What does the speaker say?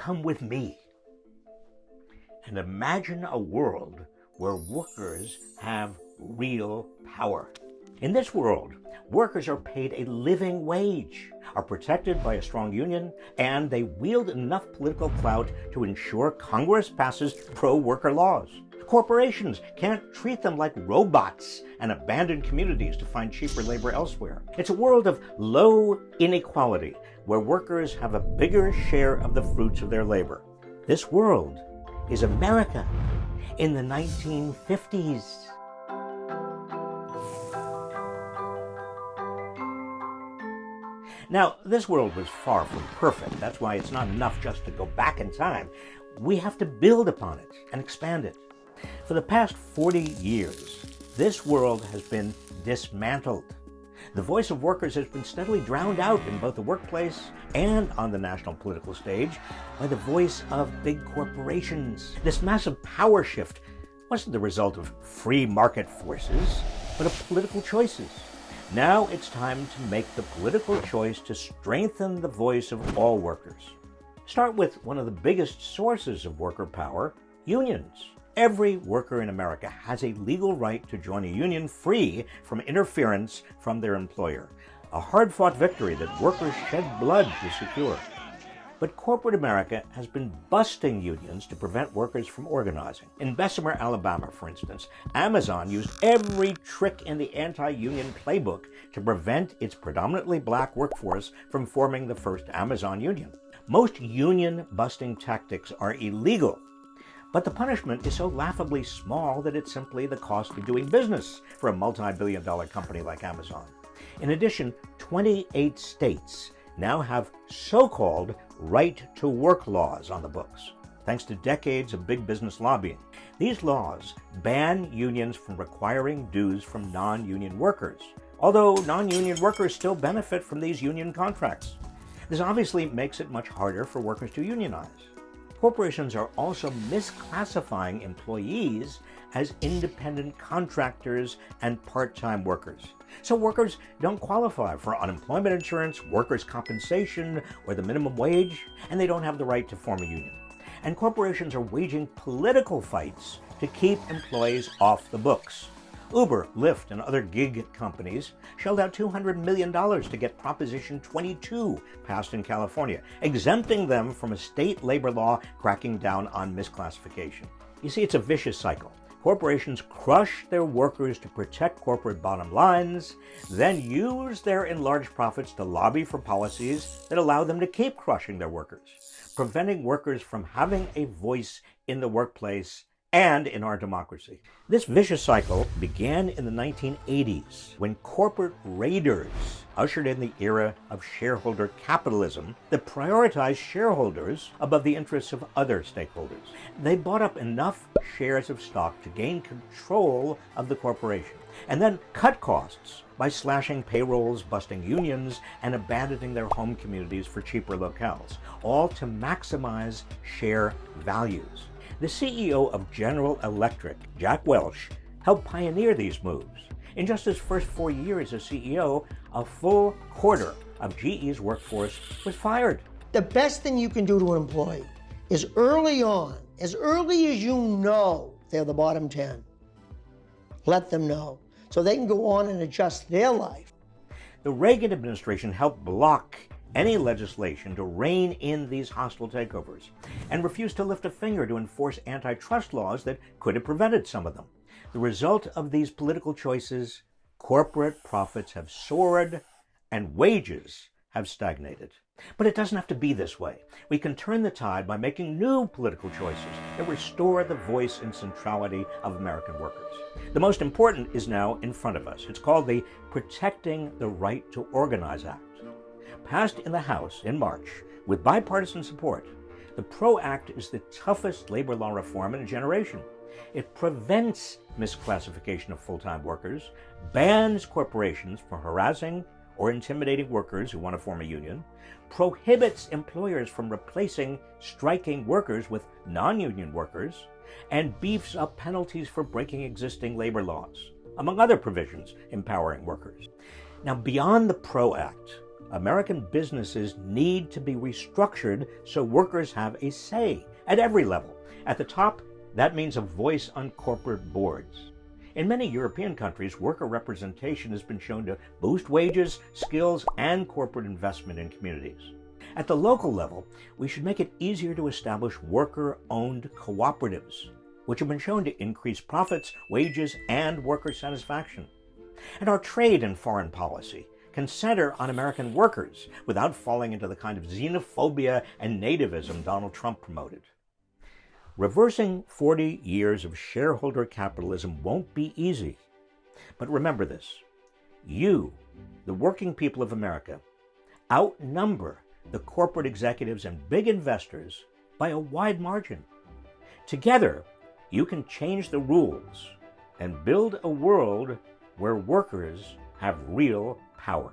come with me and imagine a world where workers have real power. In this world, workers are paid a living wage, are protected by a strong union, and they wield enough political clout to ensure Congress passes pro-worker laws. Corporations can't treat them like robots and abandon communities to find cheaper labor elsewhere. It's a world of low inequality where workers have a bigger share of the fruits of their labor. This world is America in the 1950s. Now, this world was far from perfect. That's why it's not enough just to go back in time. We have to build upon it and expand it. For the past 40 years, this world has been dismantled. The voice of workers has been steadily drowned out in both the workplace and on the national political stage by the voice of big corporations. This massive power shift wasn't the result of free market forces, but of political choices. Now it's time to make the political choice to strengthen the voice of all workers. Start with one of the biggest sources of worker power, unions. Every worker in America has a legal right to join a union free from interference from their employer, a hard-fought victory that workers shed blood to secure. But corporate America has been busting unions to prevent workers from organizing. In Bessemer, Alabama, for instance, Amazon used every trick in the anti-union playbook to prevent its predominantly black workforce from forming the first Amazon union. Most union busting tactics are illegal, but the punishment is so laughably small that it's simply the cost of doing business for a multi-billion dollar company like Amazon. In addition, 28 states now have so-called right-to-work laws on the books, thanks to decades of big business lobbying. These laws ban unions from requiring dues from non-union workers, although non-union workers still benefit from these union contracts. This obviously makes it much harder for workers to unionize. Corporations are also misclassifying employees as independent contractors and part-time workers. So workers don't qualify for unemployment insurance, workers' compensation, or the minimum wage, and they don't have the right to form a union. And corporations are waging political fights to keep employees off the books. Uber, Lyft, and other gig companies shelled out $200 million to get Proposition 22 passed in California, exempting them from a state labor law cracking down on misclassification. You see, it's a vicious cycle. Corporations crush their workers to protect corporate bottom lines, then use their enlarged profits to lobby for policies that allow them to keep crushing their workers, preventing workers from having a voice in the workplace and in our democracy. This vicious cycle began in the 1980s when corporate raiders ushered in the era of shareholder capitalism that prioritized shareholders above the interests of other stakeholders. They bought up enough shares of stock to gain control of the corporation and then cut costs by slashing payrolls, busting unions, and abandoning their home communities for cheaper locales, all to maximize share values. The CEO of General Electric, Jack Welch, helped pioneer these moves. In just his first four years as CEO, a full quarter of GE's workforce was fired. The best thing you can do to an employee is early on, as early as you know they're the bottom 10, let them know so they can go on and adjust their life. The Reagan administration helped block any legislation to rein in these hostile takeovers and refused to lift a finger to enforce antitrust laws that could have prevented some of them. The result of these political choices, corporate profits have soared and wages have stagnated. But it doesn't have to be this way. We can turn the tide by making new political choices that restore the voice and centrality of American workers. The most important is now in front of us. It's called the Protecting the Right to Organize Act passed in the House in March with bipartisan support, the PRO Act is the toughest labor law reform in a generation. It prevents misclassification of full-time workers, bans corporations from harassing or intimidating workers who want to form a union, prohibits employers from replacing striking workers with non-union workers, and beefs up penalties for breaking existing labor laws, among other provisions empowering workers. Now, beyond the PRO Act, American businesses need to be restructured so workers have a say at every level. At the top, that means a voice on corporate boards. In many European countries, worker representation has been shown to boost wages, skills, and corporate investment in communities. At the local level, we should make it easier to establish worker owned cooperatives, which have been shown to increase profits, wages, and worker satisfaction. And our trade and foreign policy can center on American workers without falling into the kind of xenophobia and nativism Donald Trump promoted. Reversing 40 years of shareholder capitalism won't be easy. But remember this you, the working people of America, outnumber the corporate executives and big investors by a wide margin. Together, you can change the rules and build a world where workers have real power.